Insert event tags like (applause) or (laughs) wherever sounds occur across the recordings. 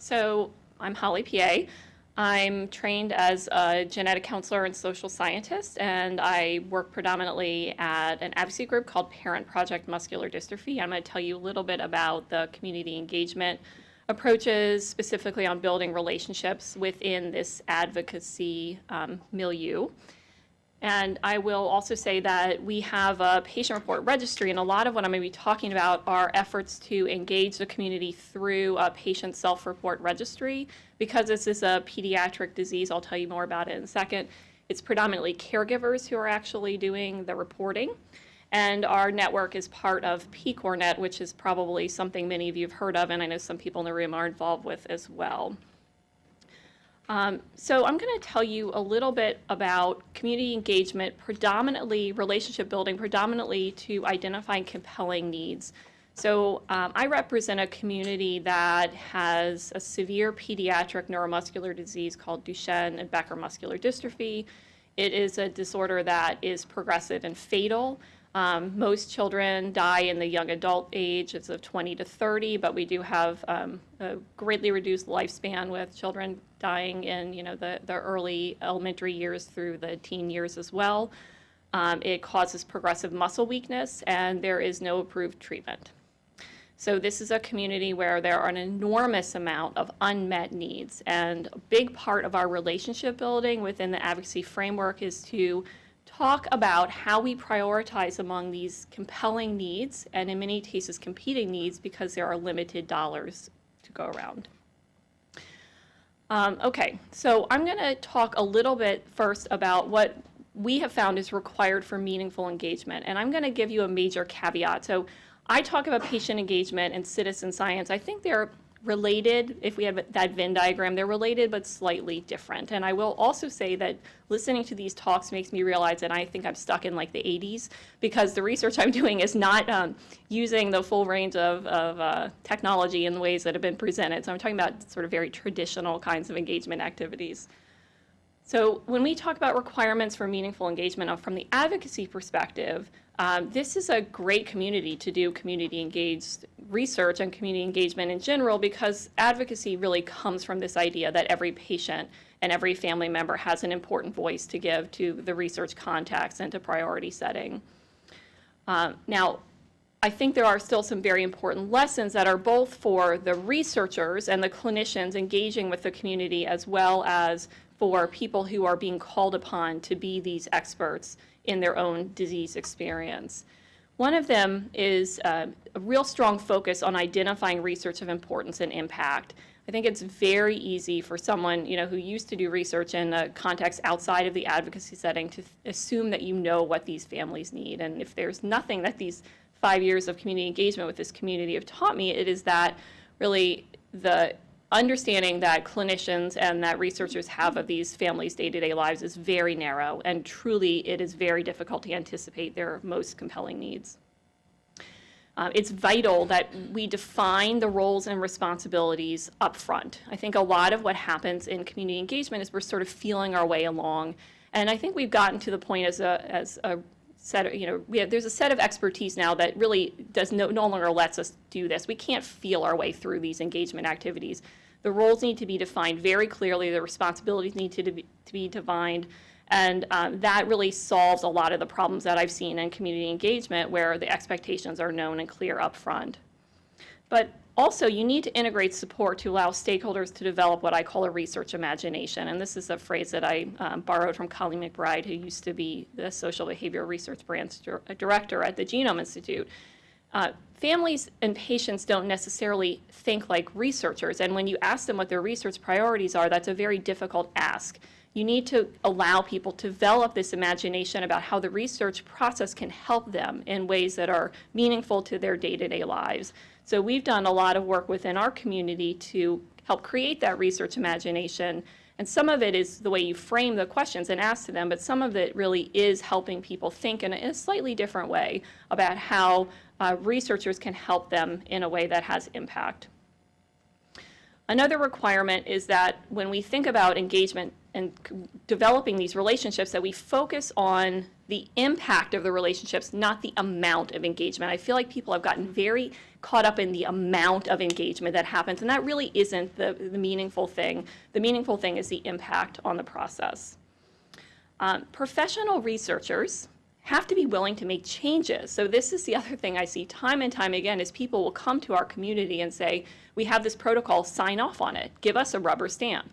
So I'm Holly Peay. I'm trained as a genetic counselor and social scientist, and I work predominantly at an advocacy group called Parent Project Muscular Dystrophy. I'm going to tell you a little bit about the community engagement approaches, specifically on building relationships within this advocacy um, milieu. And I will also say that we have a patient report registry, and a lot of what I'm going to be talking about are efforts to engage the community through a patient self-report registry. Because this is a pediatric disease, I'll tell you more about it in a second. It's predominantly caregivers who are actually doing the reporting. And our network is part of PCORnet, which is probably something many of you have heard of, and I know some people in the room are involved with as well. Um, so I'm going to tell you a little bit about community engagement, predominantly relationship building, predominantly to identifying compelling needs. So um, I represent a community that has a severe pediatric neuromuscular disease called Duchenne and Becker muscular dystrophy. It is a disorder that is progressive and fatal. Um, most children die in the young adult age, it's of 20 to 30, but we do have um, a greatly reduced lifespan with children dying in you know the, the early elementary years through the teen years as well. Um, it causes progressive muscle weakness, and there is no approved treatment. So this is a community where there are an enormous amount of unmet needs, and a big part of our relationship building within the advocacy framework is to talk about how we prioritize among these compelling needs and in many cases competing needs because there are limited dollars to go around. Um, okay, so I'm going to talk a little bit first about what we have found is required for meaningful engagement. And I'm going to give you a major caveat. So I talk about patient engagement and citizen science. I think they're related, if we have that Venn diagram, they're related but slightly different. And I will also say that listening to these talks makes me realize that I think I'm stuck in like the 80s because the research I'm (laughs) doing is not um, using the full range of, of uh, technology in the ways that have been presented. So I'm talking about sort of very traditional kinds of engagement activities. So when we talk about requirements for meaningful engagement from the advocacy perspective, um, this is a great community to do community engaged research and community engagement in general because advocacy really comes from this idea that every patient and every family member has an important voice to give to the research context and to priority setting. Um, now, I think there are still some very important lessons that are both for the researchers and the clinicians engaging with the community as well as for people who are being called upon to be these experts in their own disease experience. One of them is uh, a real strong focus on identifying research of importance and impact. I think it's very easy for someone you know, who used to do research in a context outside of the advocacy setting to assume that you know what these families need. And if there's nothing that these five years of community engagement with this community have taught me, it is that really the understanding that clinicians and that researchers have of these families' day-to-day lives is very narrow, and truly it is very difficult to anticipate their most compelling needs. Uh, it's vital that we define the roles and responsibilities up front. I think a lot of what happens in community engagement is we're sort of feeling our way along, and I think we've gotten to the point as a, as a set you know, have, there's a set of expertise now that really does no, no longer lets us do this. We can't feel our way through these engagement activities. The roles need to be defined very clearly. The responsibilities need to, be, to be defined. And um, that really solves a lot of the problems that I've seen in community engagement where the expectations are known and clear up front. But also, you need to integrate support to allow stakeholders to develop what I call a research imagination. And this is a phrase that I um, borrowed from Colleen McBride, who used to be the social behavioral research branch director at the Genome Institute. Uh, families and patients don't necessarily think like researchers, and when you ask them what their research priorities are, that's a very difficult ask. You need to allow people to develop this imagination about how the research process can help them in ways that are meaningful to their day-to-day -day lives. So we've done a lot of work within our community to help create that research imagination and some of it is the way you frame the questions and ask to them, but some of it really is helping people think in a, slightly different way about how uh, researchers can help them in a way that has impact. Another requirement is that when we think about engagement and developing these relationships that we focus on the impact of the relationships, not the amount of engagement. I feel like people have gotten very caught up in the amount of engagement that happens, and that really isn't the, the meaningful thing. The meaningful thing is the impact on the process. Um, professional researchers have to be willing to make changes. So this is the other thing I see time and time again is people will come to our community and say, we have this protocol, sign off on it, give us a rubber stamp.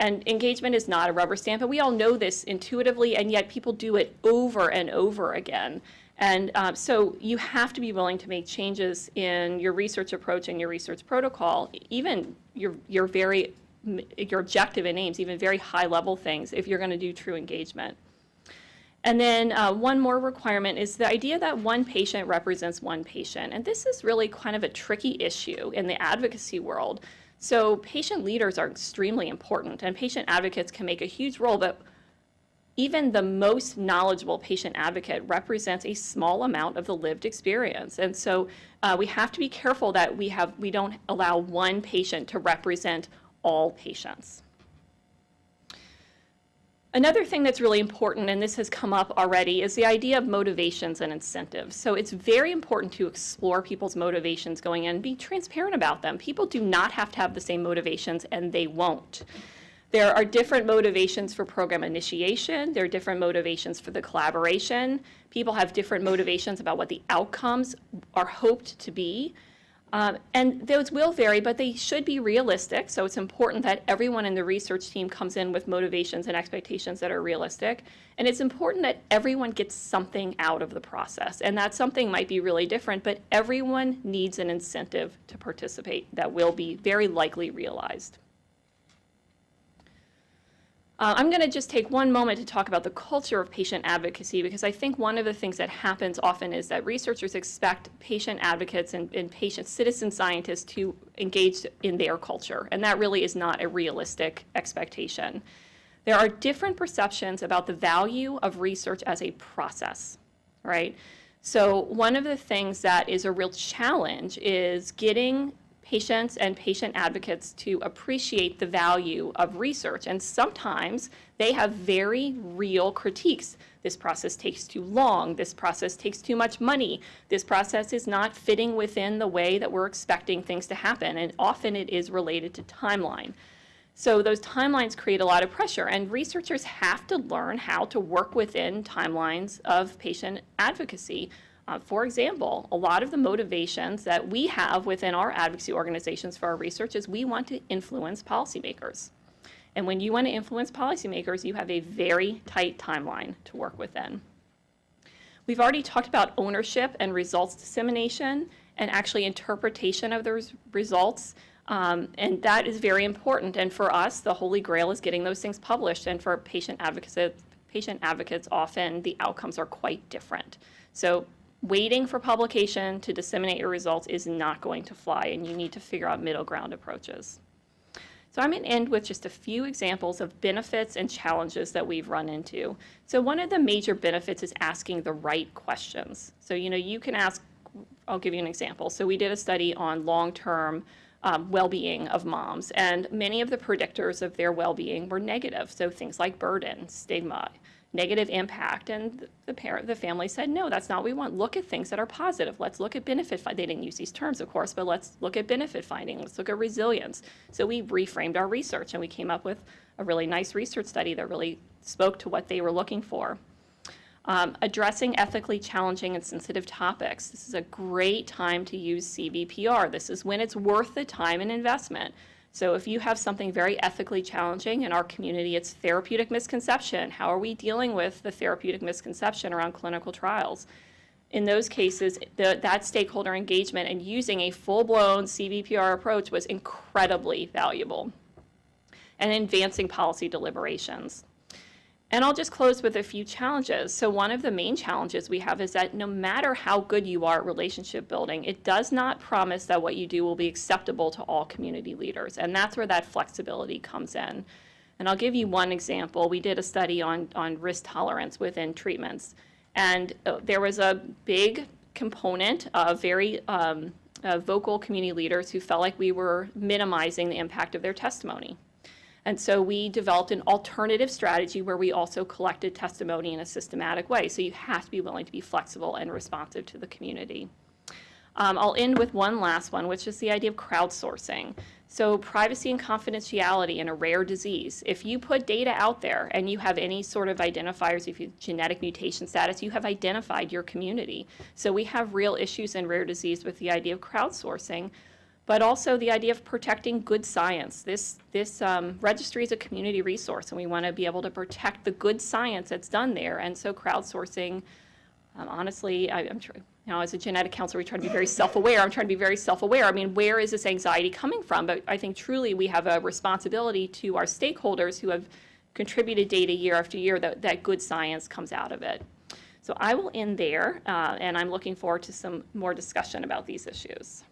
And engagement is not a rubber stamp, and we all know this intuitively, and yet people do it over and over again. And um, so you have to be willing to make changes in your research approach and your research protocol, even your, your very, your objective and aims, even very high level things, if you're going to do true engagement. And then uh, one more requirement is the idea that one patient represents one patient. And this is really kind of a tricky issue in the advocacy world. So patient leaders are extremely important and patient advocates can make a huge role, but even the most knowledgeable patient advocate represents a small amount of the lived experience. And so uh, we have to be careful that we, have, we don't allow one patient to represent all patients. Another thing that's really important, and this has come up already, is the idea of motivations and incentives. So it's very important to explore people's motivations going in, be transparent about them. People do not have to have the same motivations, and they won't. There are different motivations for program initiation. There are different motivations for the collaboration. People have different motivations about what the outcomes are hoped to be. Um, and those will vary, but they should be realistic. So it's important that everyone in the research team comes in with motivations and expectations that are realistic. And it's important that everyone gets something out of the process. And that something might be really different, but everyone needs an incentive to participate that will be very likely realized. Uh, I'm going to just take one moment to talk about the culture of patient advocacy because I think one of the things that happens often is that researchers expect patient advocates and, and patient citizen scientists to engage in their culture, and that really is not a realistic expectation. There are different perceptions about the value of research as a process, right? So one of the things that is a real challenge is getting patients and patient advocates to appreciate the value of research. And sometimes they have very real critiques. This process takes too long. This process takes too much money. This process is not fitting within the way that we're expecting things to happen. And often it is related to timeline. So those timelines create a lot of pressure and researchers have to learn how to work within timelines of patient advocacy uh, for example, a lot of the motivations that we have within our advocacy organizations for our research is we want to influence policymakers. And when you want to influence policymakers, you have a very tight timeline to work within. We've already talked about ownership and results dissemination and actually interpretation of those results. Um, and that is very important. And for us, the holy grail is getting those things published. And for patient advocates, patient advocates, often the outcomes are quite different. So waiting for publication to disseminate your results is not going to fly, and you need to figure out middle ground approaches. So I'm going to end with just a few examples of benefits and challenges that we've run into. So one of the major benefits is asking the right questions. So, you know, you can ask, I'll give you an example. So we did a study on long-term um, well-being of moms, and many of the predictors of their well-being were negative. So things like burden, stigma, negative impact. And the parent, the family said, no, that's not what we want. Look at things that are positive. Let's look at benefit. They didn't use these terms, of course, but let's look at benefit finding. Let's look at resilience. So we reframed our research and we came up with a really nice research study that really spoke to what they were looking for. Um, addressing ethically challenging and sensitive topics. This is a great time to use CBPR. This is when it's worth the time and investment. So if you have something very ethically challenging in our community, it's therapeutic misconception. How are we dealing with the therapeutic misconception around clinical trials? In those cases, the, that stakeholder engagement and using a full-blown CBPR approach was incredibly valuable and advancing policy deliberations. And I'll just close with a few challenges. So one of the main challenges we have is that no matter how good you are at relationship building, it does not promise that what you do will be acceptable to all community leaders. And that's where that flexibility comes in. And I'll give you one example. We did a study on, on risk tolerance within treatments. And uh, there was a big component of very um, uh, vocal community leaders who felt like we were minimizing the impact of their testimony. And so we developed an alternative strategy where we also collected testimony in a systematic way. So you have to be willing to be flexible and responsive to the community. Um, I'll end with one last one, which is the idea of crowdsourcing. So privacy and confidentiality in a rare disease. If you put data out there and you have any sort of identifiers, if you have genetic mutation status, you have identified your community. So we have real issues in rare disease with the idea of crowdsourcing, but also the idea of protecting good science. This, this um, registry is a community resource, and we want to be able to protect the good science that's done there. And so crowdsourcing, um, honestly, I, I'm sure, you know, as a genetic counselor, we try to be very self-aware. I'm trying to be very self-aware. I mean, where is this anxiety coming from? But I think truly we have a responsibility to our stakeholders who have contributed data year after year that, that good science comes out of it. So I will end there, uh, and I'm looking forward to some more discussion about these issues.